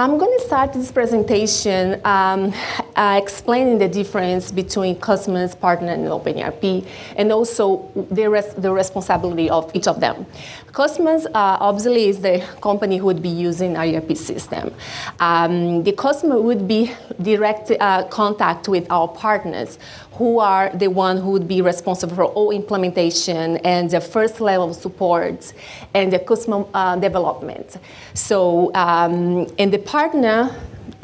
I'm going to start this presentation um, uh, explaining the difference between customers, partner, and OpenERP, and also the, res the responsibility of each of them. Customers, uh, obviously, is the company who would be using our ERP system. Um, the customer would be direct uh, contact with our partners, who are the one who would be responsible for all implementation and the first level of support and the customer uh, development. So, um, and the partner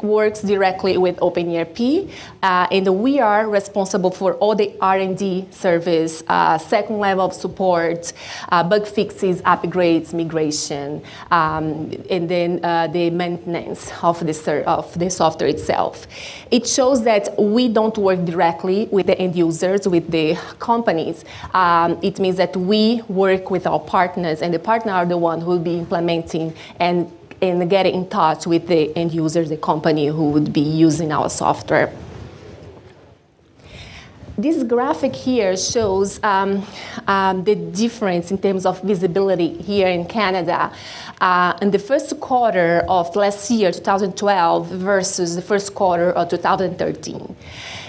works directly with OpenERP, uh, and we are responsible for all the R&D service, uh, second level of support, uh, bug fixes, upgrades, migration, um, and then uh, the maintenance of the, of the software itself. It shows that we don't work directly with the end users, with the companies. Um, it means that we work with our partners, and the partner are the one who will be implementing and and get in touch with the end users, the company who would be using our software. This graphic here shows um, um, the difference in terms of visibility here in Canada uh, in the first quarter of last year, 2012, versus the first quarter of 2013.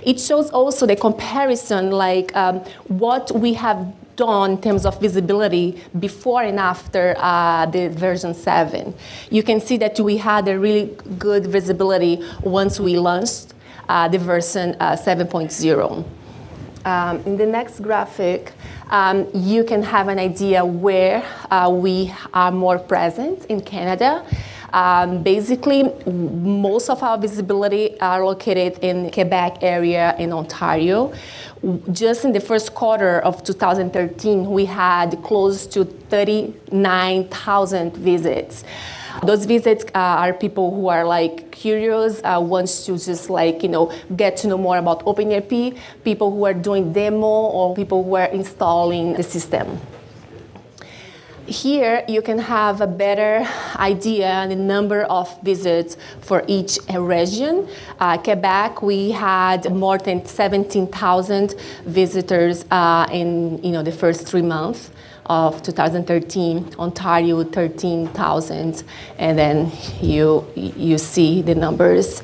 It shows also the comparison, like um, what we have done in terms of visibility before and after uh, the version 7. You can see that we had a really good visibility once we launched uh, the version uh, 7.0. Um, in the next graphic, um, you can have an idea where uh, we are more present in Canada. Um, basically, most of our visibility are located in Quebec area in Ontario. Just in the first quarter of 2013, we had close to 39,000 visits. Those visits uh, are people who are like curious, uh, wants to just like, you know, get to know more about OpenERP, people who are doing demo or people who are installing the system. Here you can have a better idea on the number of visits for each region. Uh, Quebec, we had more than 17,000 visitors uh, in you know, the first three months of 2013, Ontario 13,000, and then you, you see the numbers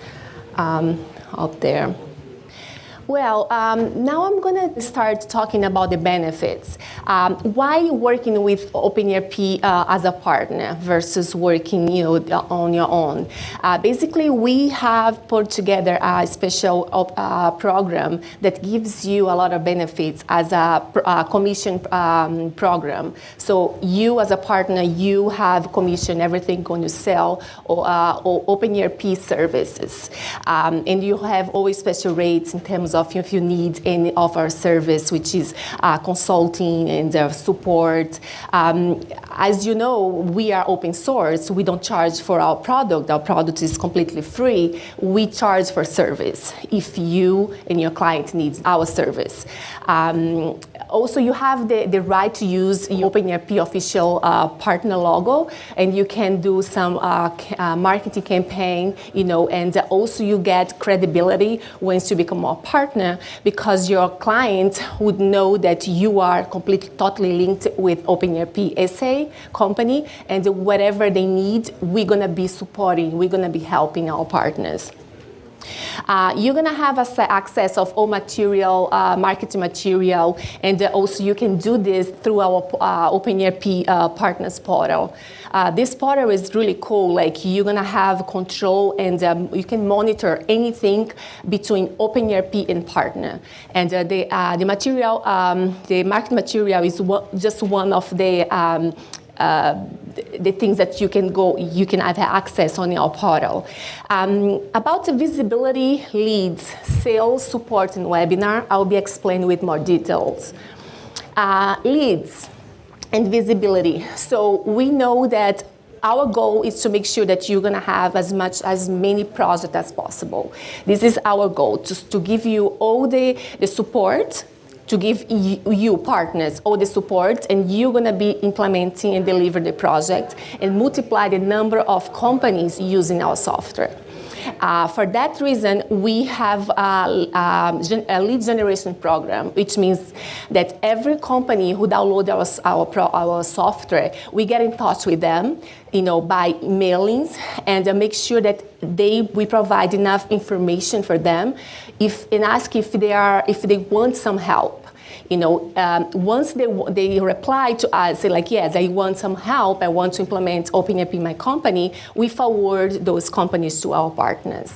um, out there. Well, um, now I'm going to start talking about the benefits. Um, why working with OpenERP uh, as a partner versus working you know, on your own? Uh, basically, we have put together a special uh, program that gives you a lot of benefits as a, a commission um, program. So you as a partner, you have commission everything going to sell or, uh, or OpenERP services. Um, and you have always special rates in terms of if you need any of our service, which is uh, consulting and uh, support. Um, as you know, we are open source. We don't charge for our product. Our product is completely free. We charge for service if you and your client needs our service. Um, also, you have the, the right to use OpenERP official uh, partner logo, and you can do some uh, uh, marketing campaign, you know, and also you get credibility once you become a partner because your client would know that you are completely, totally linked with OpenERP SA company, and whatever they need, we're gonna be supporting, we're gonna be helping our partners. Uh, you're going to have access of all material, uh, marketing material, and also you can do this through our uh, OpenERP uh, Partners portal. Uh, this portal is really cool. Like you're going to have control and um, you can monitor anything between OpenERP and partner. And uh, the, the material, um, the market material is just one of the um, the things that you can go, you can have access on your portal. Um, about the visibility, leads, sales, support, and webinar, I'll be explaining with more details. Uh, leads and visibility. So we know that our goal is to make sure that you're going to have as much as many projects as possible. This is our goal, just to give you all the, the support to give you partners all the support and you're going to be implementing and deliver the project and multiply the number of companies using our software. Uh, for that reason, we have a, a, a, lead generation program, which means that every company who downloads our, our, our software, we get in touch with them, you know, by mailings and uh, make sure that they, we provide enough information for them if, and ask if they, are, if they want some help you know, um, once they, they reply to us, say like, yes, I want some help, I want to implement OpenERP in my company, we forward those companies to our partners.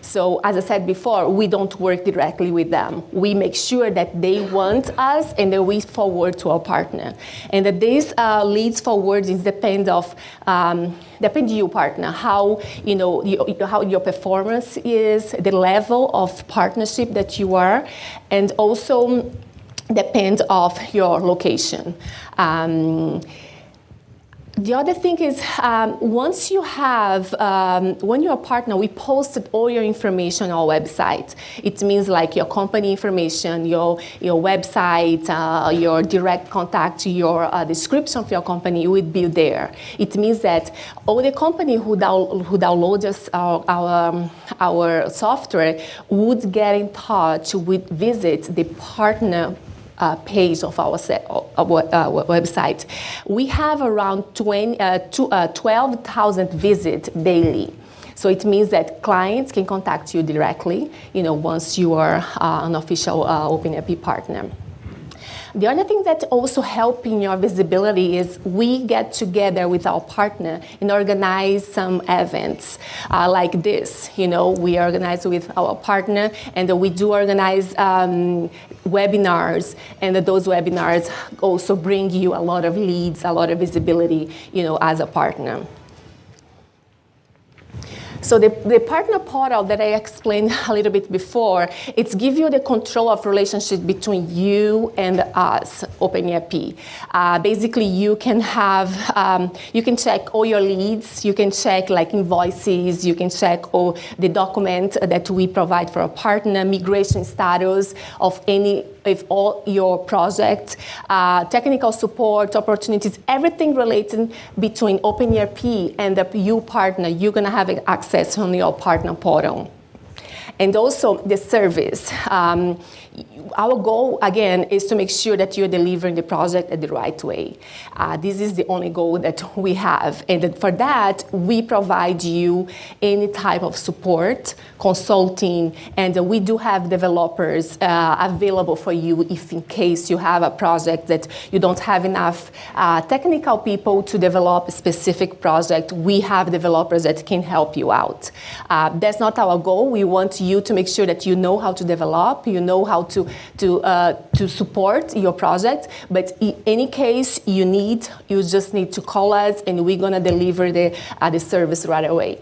So as I said before, we don't work directly with them. We make sure that they want us and then we forward to our partner. And that this uh, leads forward is depend of, um, depend you partner, how, you know, you, how your performance is, the level of partnership that you are, and also depends of your location. Um, the other thing is, um, once you have, um, when you're a partner, we posted all your information on our website. It means like your company information, your, your website, uh, your direct contact, your uh, description of your company would be there. It means that all the company who, down, who downloads our, our, um, our software would get in touch with visit the partner uh, page of our, set, uh, website. We have around 20, uh, uh 12,000 visits daily. So it means that clients can contact you directly, you know, once you are uh, an official uh, OpenERP partner. The other thing that also helping your visibility is we get together with our partner and organize some events uh, like this. You know, we organize with our partner and we do organize um, webinars and that those webinars also bring you a lot of leads, a lot of visibility, you know, as a partner. So the, the partner portal that I explained a little bit before, it's give you the control of relationship between you and us, OpenERP. Uh, basically, you can have, um, you can check all your leads, you can check like invoices, you can check all the document that we provide for a partner, migration status of any with all your projects, uh, technical support, opportunities, everything related between OpenERP and the U partner, you're gonna have access on your partner portal. And also the service. Um, our goal, again, is to make sure that you're delivering the project at the right way. Uh, this is the only goal that we have. And for that, we provide you any type of support, consulting, and we do have developers uh, available for you if in case you have a project that you don't have enough uh, technical people to develop a specific project. We have developers that can help you out. Uh, that's not our goal. We want you to make sure that you know how to develop, you know how to to, uh, to support your project. But in any case you need, you just need to call us and we're gonna deliver the, uh, the service right away.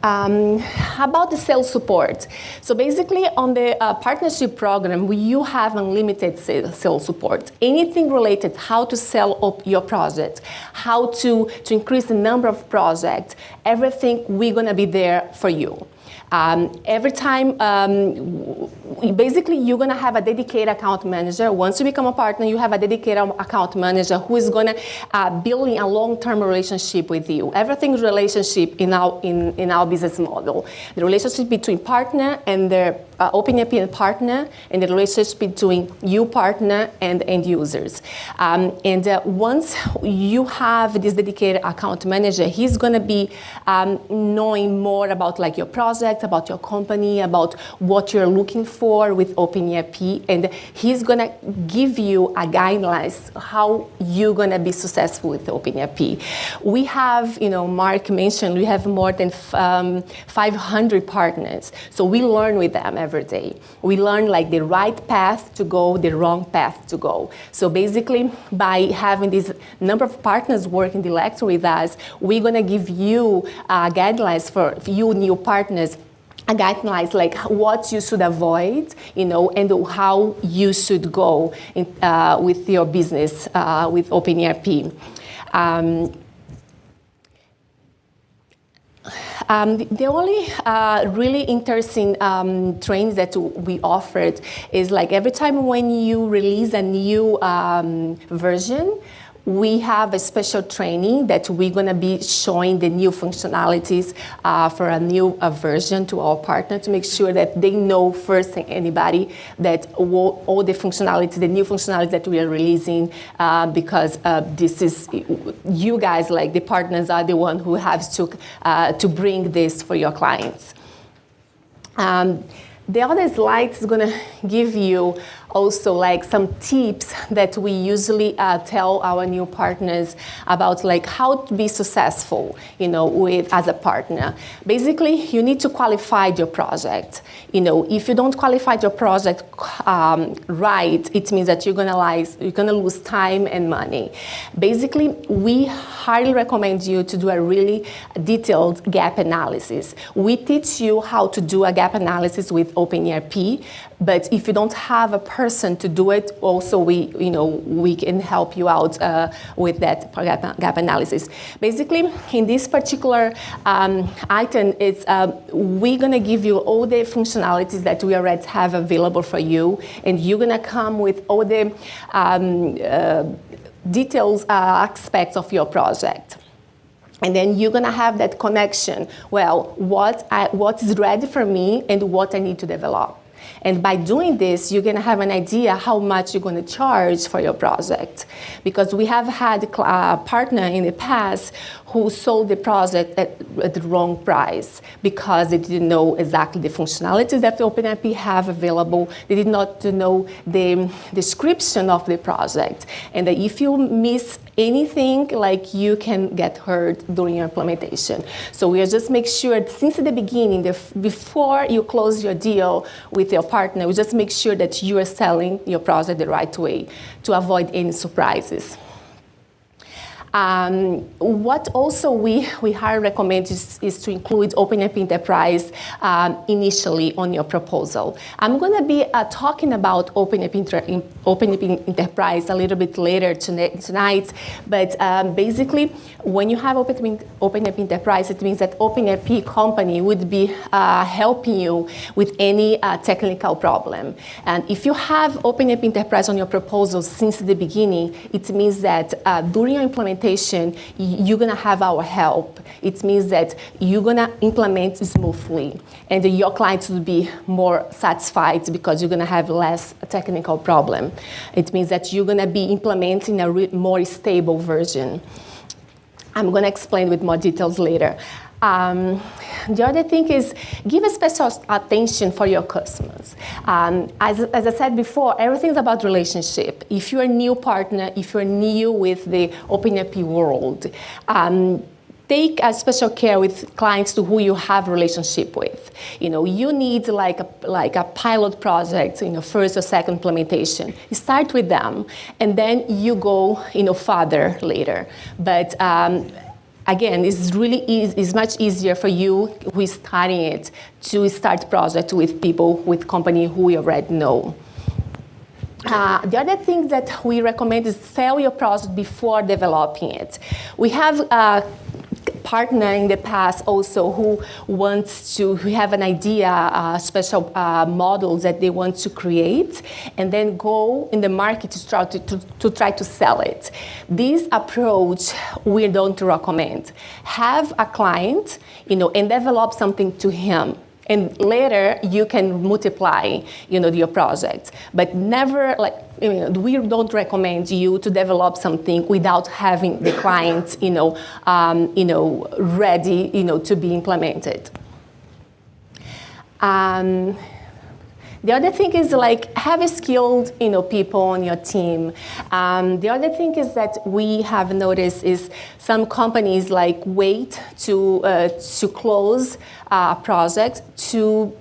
Um, about the sales support. So basically on the uh, partnership program, we, you have unlimited sales support. Anything related how to sell up your project, how to, to increase the number of projects, everything we're gonna be there for you. Um, every time, um, basically, you're going to have a dedicated account manager. Once you become a partner, you have a dedicated account manager who is going to uh, build a long-term relationship with you. Everything's relationship in our, in, in our business model. The relationship between partner and their uh, OpenERP partner and the relationship between you partner and end users. Um, and uh, once you have this dedicated account manager, he's going to be um, knowing more about like your project, about your company, about what you're looking for with OpenERP, and he's going to give you a guidelines how you're going to be successful with OpenERP. We have, you know, Mark mentioned we have more than um, 500 partners, so we learn with them every day. We learn like the right path to go, the wrong path to go. So basically, by having this number of partners working directly with us, we're gonna give you uh, guidelines for you new partners guidelines like what you should avoid, you know, and how you should go in, uh, with your business uh, with OpenERP. Um, Um, the only uh, really interesting um, trains that we offered is like every time when you release a new um, version, we have a special training that we're going to be showing the new functionalities uh, for a new uh, version to our partner to make sure that they know first than anybody that all, all the functionality, the new functionality that we are releasing, uh, because uh, this is, you guys, like the partners, are the one who have to, uh, to bring this for your clients. Um, the other slide is going to give you also like some tips that we usually uh, tell our new partners about like how to be successful, you know, with as a partner. Basically, you need to qualify your project. You know, if you don't qualify your project um, right, it means that you're gonna lose, you're gonna lose time and money. Basically, we highly recommend you to do a really detailed gap analysis. We teach you how to do a gap analysis with OpenERP, but if you don't have a person to do it, also we, you know, we can help you out uh, with that gap, gap, analysis. Basically, in this particular um, item, it's uh, we're gonna give you all the functionalities that we already have available for you, and you're gonna come with all the um, uh, details uh, aspects of your project. And then you're gonna have that connection. Well, what I, what's ready for me and what I need to develop. And by doing this, you're gonna have an idea how much you're gonna charge for your project. Because we have had a partner in the past who sold the project at, at, the wrong price because they didn't know exactly the functionalities that the OpenERP have available. They did not know the description of the project. And that if you miss anything, like you can get hurt during your implementation. So we just make sure since the beginning, the, before you close your deal with your partner, we just make sure that you are selling your project the right way to avoid any surprises. Um, what also we, we highly recommend is, is to include OpenERP Enterprise um, initially on your proposal. I'm going to be uh, talking about Inter OpenERP Enterprise a little bit later tonight, but um, basically when you have OpenERP, OpenERP Enterprise, it means that OpenERP company would be uh, helping you with any uh, technical problem. And if you have OpenERP Enterprise on your proposal since the beginning, it means that uh, during your implementation implementation, you're gonna have our help. It means that you're gonna implement smoothly and your clients will be more satisfied because you're gonna have less technical problem. It means that you're gonna be implementing a more stable version. I'm gonna explain with more details later. Um, the other thing is give a special attention for your customers. Um, as, as I said before, everything's about relationship. If you're a new partner, if you're new with the OpenERP world, um, take a special care with clients to who you have relationship with. You know, you need like a, like a pilot project, you know, first or second implementation. You start with them, and then you go, you know, further later. But um, again, it's really easy, it's much easier for you who is starting it to start project with people, with company who you already know. Uh, the other thing that we recommend is sell your product before developing it. We have uh, partner in the past also who wants to who have an idea, uh, special uh, models that they want to create, and then go in the market to try to, to, to try to sell it. This approach we don't recommend. Have a client, you know, and develop something to him and later you can multiply you know your project. But never like you know, we don't recommend you to develop something without having the client you know um, you know ready you know to be implemented. Um, the other thing is like have a skilled you know, people on your team. Um, the other thing is that we have noticed is some companies like wait to, uh, to close a project to,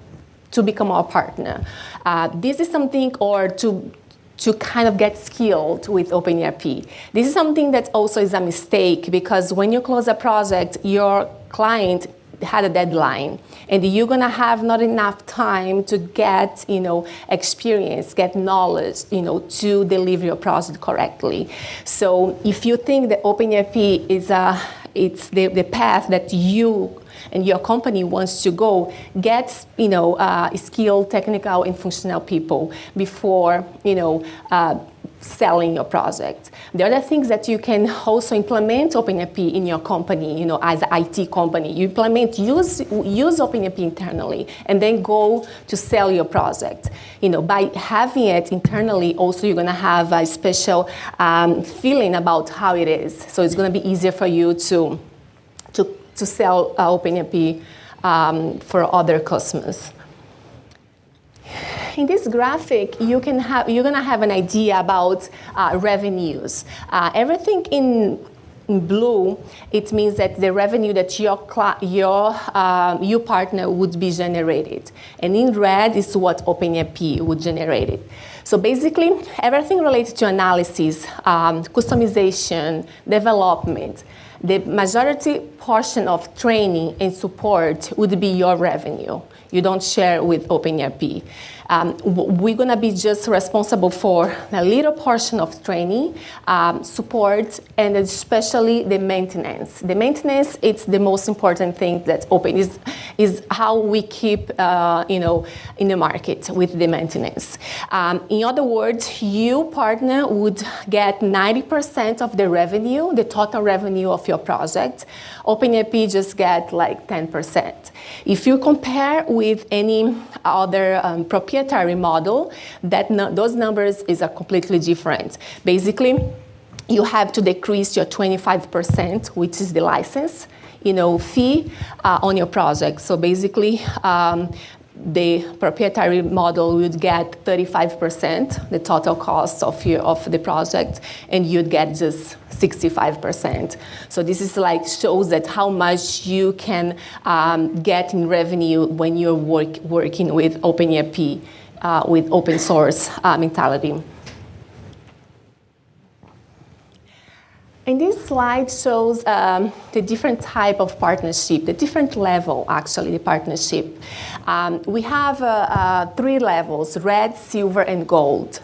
to become our partner. Uh, this is something, or to to kind of get skilled with OpenERP. This is something that also is a mistake because when you close a project, your client had a deadline and you're to have not enough time to get you know experience get knowledge you know to deliver your process correctly. So if you think that OpenERP is a it's the, the path that you and your company wants to go, get you know uh, skilled, technical, and functional people before you know uh, selling your project. The other things that you can also implement OpenERP in your company, you know, as an IT company. You implement, use, use OpenERP internally, and then go to sell your project. You know, by having it internally, also you're gonna have a special um, feeling about how it is. So it's gonna be easier for you to, to, to sell uh, OpenERP um, for other customers in this graphic, you can have, you're gonna have an idea about uh, revenues. Uh, everything in in blue, it means that the revenue that your, your, uh, your partner would be generated. And in red is what OpenERP would generate it. So basically, everything related to analysis, um, customization, development, the majority portion of training and support would be your revenue. You don't share with OpenERP. Um, we're going to be just responsible for a little portion of training, um, support, and especially the maintenance. The maintenance, it's the most important thing that's open, is, is how we keep, uh, you know, in the market with the maintenance. Um, in other words, you partner would get 90% of the revenue, the total revenue of your project. OpenERP just get like 10%. If you compare with any other um, proprietary model, that those numbers is a completely different. Basically, you have to decrease your 25%, which is the license, you know, fee uh, on your project. So basically, um, the proprietary model would get 35%, the total cost of, your, of the project, and you'd get just 65%. So this is like shows that how much you can um, get in revenue when you're work, working with OpenERP, uh, with open source uh, mentality. And this slide shows um, the different type of partnership, the different level, actually, the partnership. Um, we have uh, uh, three levels, ready, silver, and gold.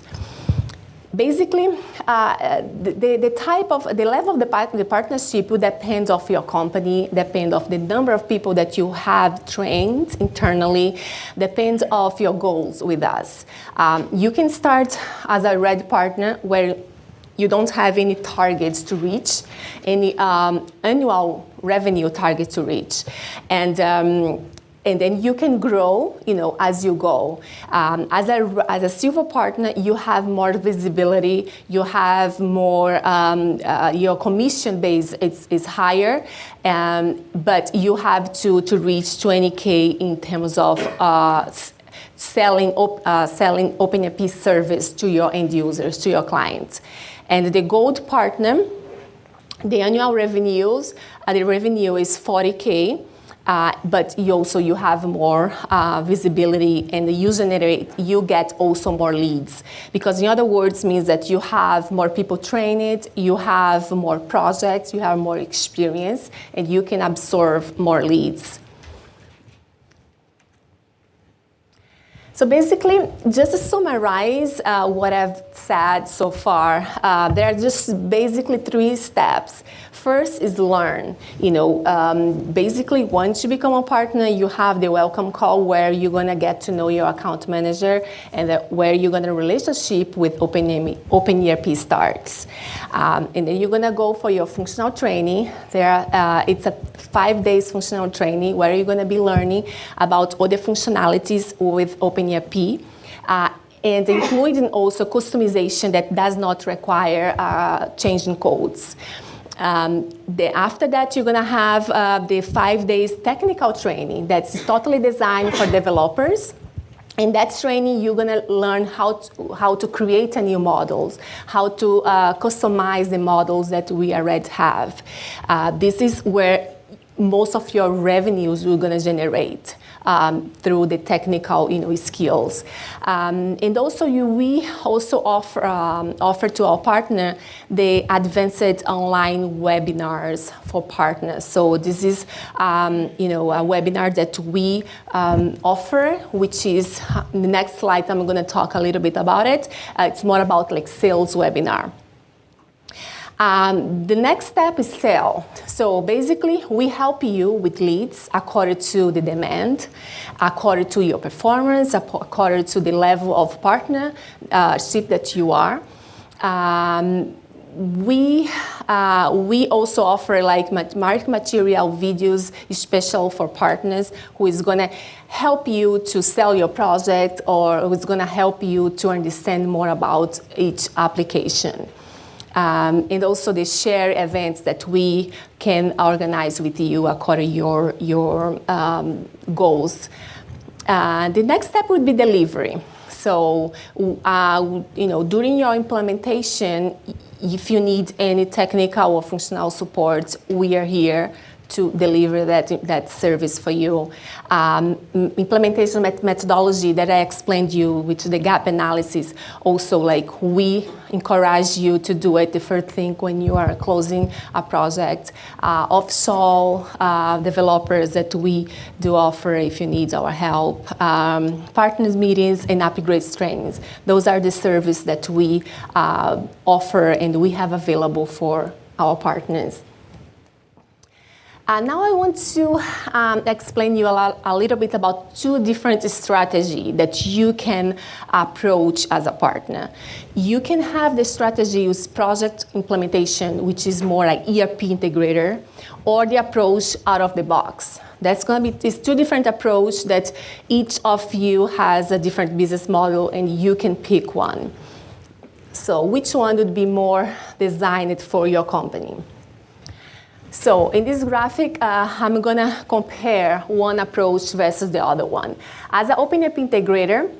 Basically, uh, the, the type of, the level of the, part, the partnership would depend of your company, depend of the number of people that you have trained internally, depends of your goals with us. Um, you can start as a ready partner where you don't have any targets to reach, any um, annual revenue target to reach. And um, and then you can grow, you know, as you go. Um, as, a, as a silver partner, you have more visibility, you have more, um, uh, your commission base is, is higher, um, but you have to, to reach 20K in terms of uh, selling, op, uh, selling OpenERP service to your end users, to your clients. And the gold partner, the annual revenues, uh, the revenue is 40K, uh, but you also you have more uh, visibility and the user generate, you get also more leads. Because in other words means that you have more people trained, you have more projects, you have more experience, and you can absorb more leads. So basically, just to summarize uh, what I've said so far, uh, there are just basically three steps. First is learn. You know, um, basically once you become a partner, you have the welcome call where you're gonna get to know your account manager and where you're gonna relationship with OpenERP, OpenERP starts. Um, and then you're gonna go for your functional training. There, uh, it's a five days functional training where you're gonna be learning about all the functionalities with OpenERP. Uh, and including also customization that does not require uh, changing codes. Um, the, after that, you're going to have uh, the five days technical training that's totally designed for developers. In that training, you're going to learn how to, how to create a new models, how to uh, customize the models that we already have. Uh, this is where most of your revenues you're going to generate um, through the technical you know, skills. Um, and also you, we also offer, um, offer to our partner the advanced online webinars for partners. So this is um, you know, a webinar that we um, offer, which is, the next slide I'm going to talk a little bit about it. Uh, it's more about like sales webinar. Um, the next step is sell. So basically, we help you with leads according to the demand, according to your performance, according to the level of partnership that you are. Um, we uh, we also offer like market material videos special for partners who is going to help you to sell your project or who's going to help you to understand more about each application um, and also the share events that we can organize with you according to your your um, goals. Uh, the next step would be delivery. So, uh, you know, during your implementation, if you need any technical or functional support, we are here to deliver that, that service for you. Um, implementation methodology that I explained you, which the gap analysis, also like we encourage you to do it the first thing when you are closing a project. Uh, offshore uh, developers that we do offer if you need our help. Um, partners meetings and upgrade trainings. Those are the services that we uh, offer and we have available for our partners. Uh, now I want to um, explain you a, a, little bit about two different strategies that you can approach as a partner. You can have the strategy use project implementation, which is more like ERP integrator, or the approach out of the box. That's going to be these two different approach that each of you has a different business model and you can pick one. So which one would be more designed for your company? So in this graphic, uh, I'm going to compare one approach versus the other one. As an OpenERP integrator,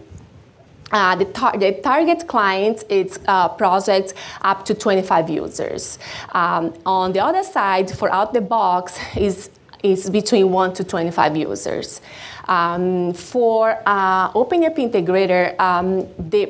uh, the, tar the, target client is uh, projects up to 25 users. Um, on the other side, for out the box, is is between 1 to 25 users. Um, for uh, OpenERP integrator, um, the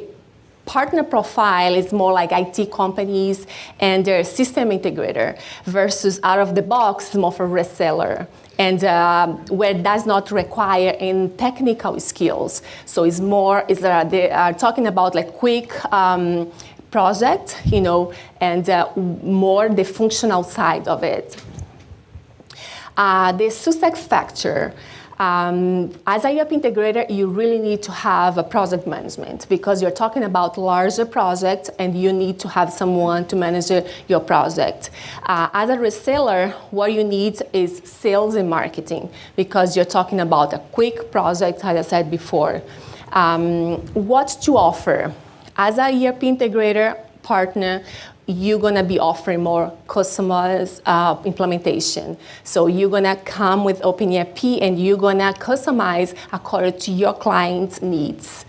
partner profile is more like IT companies and their system integrator versus out of the box more for reseller and uh, where it does not require any technical skills. So it's more, is uh, they are talking about like quick um, project, you know, and uh, more the functional side of it. Uh, the success factor, um, as a ERP integrator, you really need to have a project management because you're talking about larger projects and you need to have someone to manage your project. Uh, as a reseller, what you need is sales and marketing because you're talking about a quick project, as I said before. Um, what to offer? As a ERP integrator partner, you're going to be offering more customized uh, implementation. So you're going to come with OpenERP and you're going to customize according to your client's needs.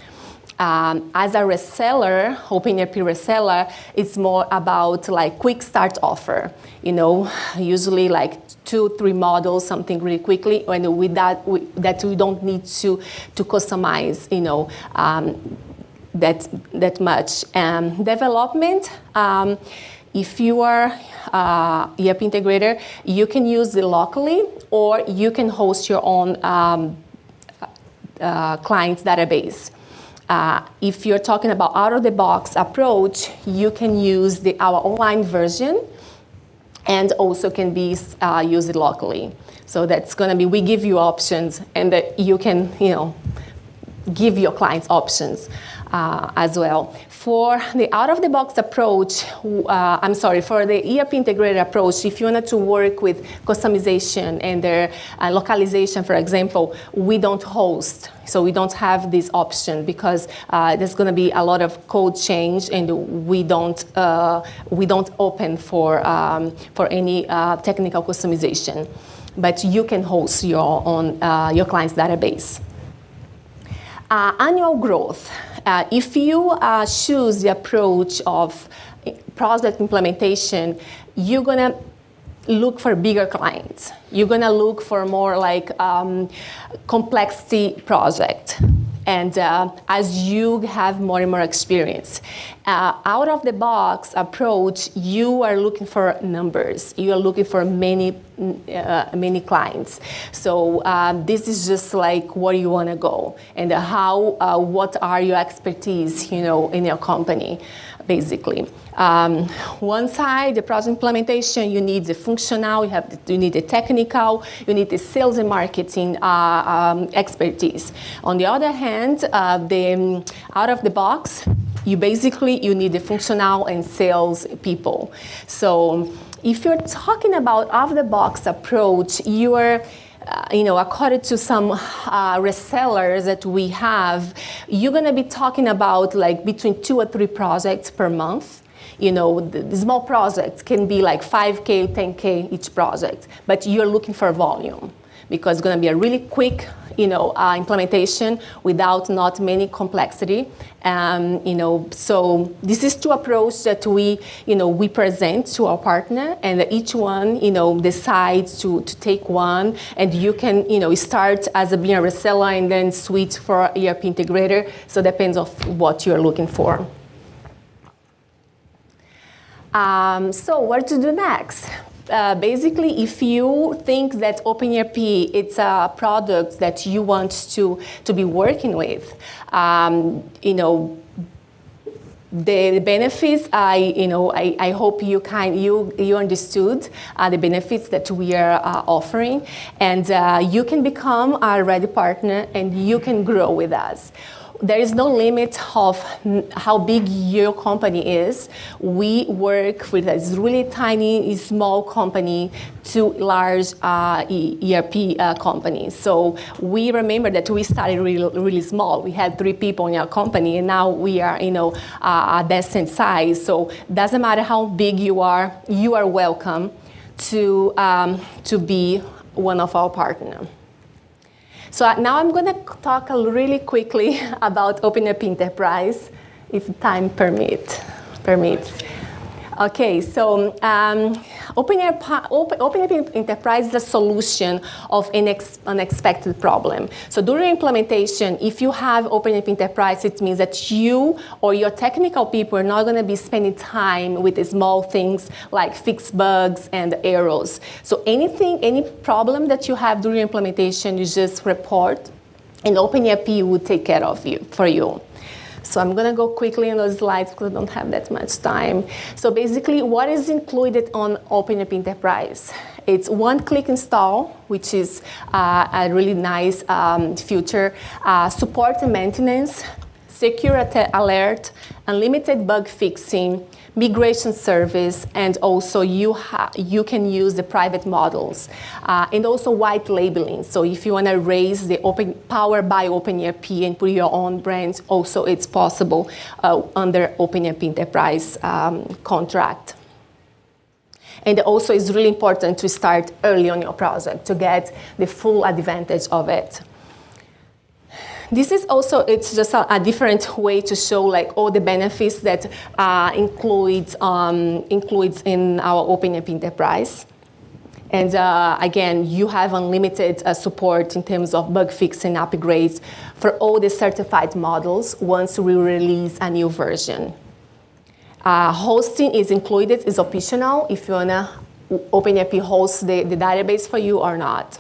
Um, as a reseller, OpenERP reseller, it's more about like quick start offer. You know, usually like two, three models, something really quickly, and with that, we, that we don't need to to customize. You know, um, that, that much. Um, development, um, if you are uh, ERP integrator, you can use it locally or you can host your own um, uh, client's database. Uh, if you're talking about out-of-the-box approach, you can use the, our online version and also can be uh, used locally. So that's going to be, we give you options and that you can, you know, give your clients options uh, as well. For the out-of-the-box approach, uh, I'm sorry, for the ERP integrated approach, if you wanted to work with customization and their uh, localization, for example, we don't host. So we don't have this option because uh, there's going to be a lot of code change, and we don't uh, we don't open for um, for any uh, technical customization. But you can host your own your client's database. annual growth. Uh, if you uh, choose the approach of project implementation, you're gonna look for bigger clients. You're gonna look for more like um, complexity project and uh, as you have more and more experience. Uh, out of the box approach, you are looking for numbers. You are looking for many, uh, many clients. So um, this is just like where you want to go and how, uh, what are your expertise, you know, in your company basically. Um, one side, the project implementation, you need the functional, you, have the, you need the technical, you need the sales and marketing uh, um, expertise. On the other hand, uh, the um, out of the box, you basically you need the functional and sales people. So if you're talking about off-the-box approach, you are uh, you know, according to some uh, resellers that we have, you're going to be talking about like between two or three projects per month. You know, the, the small projects can be like 5K, 10K each project, but you're looking for volume because it's going to be a really quick you know, uh, implementation without not many complexity. Um, you know, so this is two approach that we, you know, we present to our partner and each one, you know, decides to, to take one and you can, you know, start as a being a reseller and then switch for ERP integrator. So depends of what you're looking for. Um, so what to do next? Uh, basically, if you think that OpenERP it's a product that you want to, to be working with, um, you know, the benefits, I, you know, I, I hope you kind, you, you understood uh, the benefits that we are uh, offering, and uh, you can become our ready partner and you can grow with us there is no limit of how big your company is. We work with a really tiny, small company to large uh, ERP uh, companies. So we remember that we started really, really small. We had three people in our company, and now we are, you know, uh, a decent size. So doesn't matter how big you are, you are welcome to um, to be one of our partners. So now I'm going to talk really quickly about OpenERP Enterprise, if time permit, permits. Okay, so um, OpenERP, Open, Enterprise is a solution of an unexpected problem. So during implementation, if you have OpenERP Enterprise, it means that you or your technical people are not going to be spending time with small things like fix bugs and errors. So anything, any problem that you have during implementation, you just report and OpenERP will take care of you for you. So I'm going to go quickly on those slides because I don't have that much time. So basically, what is included on OpenERP Enterprise? It's one-click install, which is uh, a really nice um, feature. Uh, support and maintenance, secure alert, unlimited bug fixing, migration service, and also you, you can use the private models. Uh, and also white labeling. So if you want to raise the open power by OpenERP and put your own brand, also it's possible uh, under OpenERP Enterprise um, contract. And also it's really important to start early on your project to get the full advantage of it. This is also, it's just a, a, different way to show like all the benefits that uh, includes, um, includes in our OpenERP Enterprise. And uh, again, you have unlimited uh, support in terms of bug fixing upgrades for all the certified models once we release a new version. Uh, hosting is included, is optional if you wanna OpenERP host the, the database for you or not.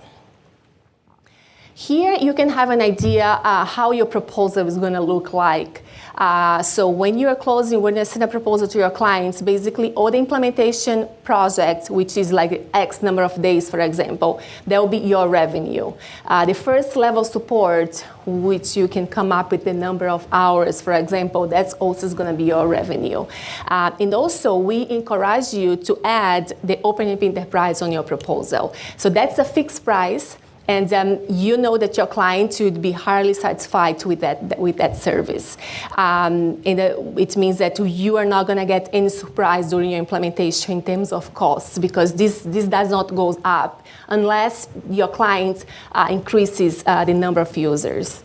Here you can have an idea uh, how your proposal is going to look like. Uh, so when you are closing, when you send a proposal to your clients, basically all the implementation project, which is like X number of days, for example, that will be your revenue. Uh, the first level support, which you can come up with the number of hours, for example, that's also going to be your revenue. Uh, and also, we encourage you to add the OpenERP Enterprise on your proposal. So that's a fixed price and um, you know that your client would be highly satisfied with that with that service. Um, and uh, it means that you are not going to get any surprise during your implementation in terms of costs because this this does not go up unless your client uh, increases uh, the number of users.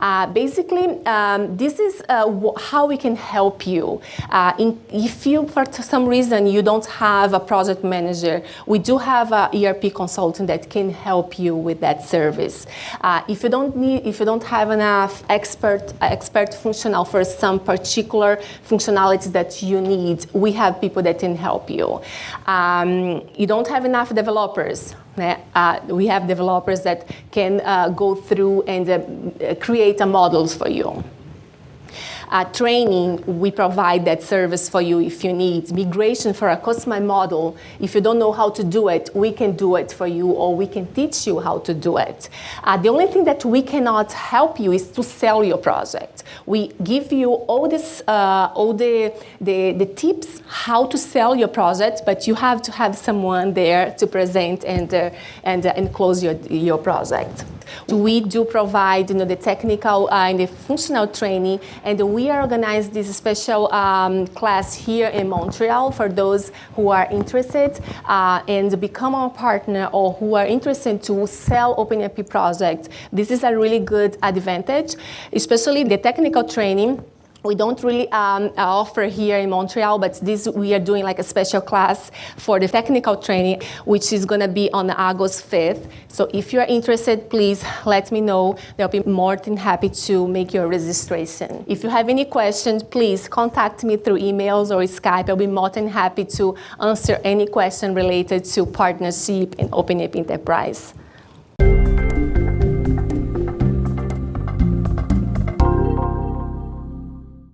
Uh, basically, um, this is uh, how we can help you. Uh, in, if you, for some reason, you don't have a project manager, we do have an ERP consultant that can help you with that service. If you don't need, if you don't have enough expert, expert functional for some particular functionalities that you need, we have people that can help you. Um, you don't have enough developers, uh, we have developers that can uh, go through and uh, create models for you. Uh, training, we provide that service for you if you need. Migration for a customized model, if you don't know how to do it, we can do it for you or we can teach you how to do it. Uh, the only thing that we cannot help you is to sell your project. We give you all this, uh, all the, the, the tips how to sell your project, but you have to have someone there to present and, uh, and, uh, and close your, your project. We do provide you know, the technical uh, and the functional training, and we organize this special um, class here in Montreal for those who are interested uh, and become our partner or who are interested to sell OpenERP projects. This is a really good advantage, especially the technical training we don't really um, offer here in Montreal, but this we are doing like a special class for the technical training, which is going to be on August 5th. So if you're interested, please let me know. They'll be more than happy to make your registration. If you have any questions, please contact me through emails or Skype. I'll be more than happy to answer any question related to partnership and OpenERP Enterprise.